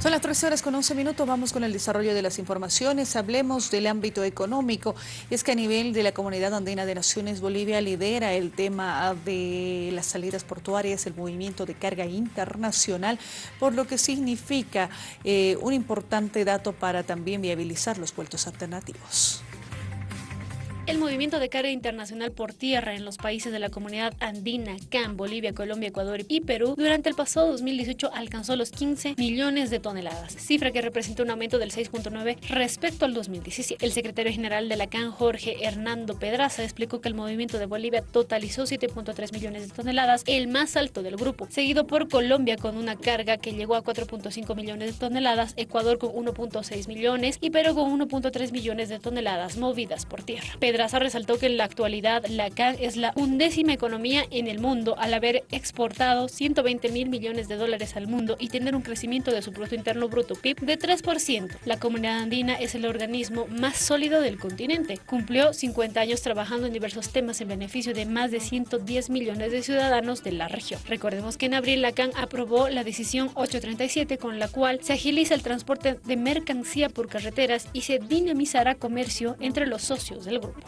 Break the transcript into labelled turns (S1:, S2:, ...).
S1: Son las 13 horas con 11 minutos, vamos con el desarrollo de las informaciones. Hablemos del ámbito económico. Es que a nivel de la Comunidad Andina de Naciones, Bolivia lidera el tema de las salidas portuarias, el movimiento de carga internacional, por lo que significa eh, un importante dato para también viabilizar los puertos alternativos.
S2: El movimiento de carga internacional por tierra en los países de la comunidad andina, CAN, Bolivia, Colombia, Ecuador y Perú, durante el pasado 2018 alcanzó los 15 millones de toneladas, cifra que representa un aumento del 6.9 respecto al 2017. El secretario general de la CAN, Jorge Hernando Pedraza, explicó que el movimiento de Bolivia totalizó 7.3 millones de toneladas, el más alto del grupo, seguido por Colombia con una carga que llegó a 4.5 millones de toneladas, Ecuador con 1.6 millones y Perú con 1.3 millones de toneladas movidas por tierra. Pedraza resaltó que en la actualidad la CAN es la undécima economía en el mundo al haber exportado 120 mil millones de dólares al mundo y tener un crecimiento de su Producto Interno Bruto PIB de 3%. La comunidad andina es el organismo más sólido del continente. Cumplió 50 años trabajando en diversos temas en beneficio de más de 110 millones de ciudadanos de la región. Recordemos que en abril la CAN aprobó la decisión 837 con la cual se agiliza el transporte de mercancía por carreteras y se dinamizará comercio entre los socios del grupo.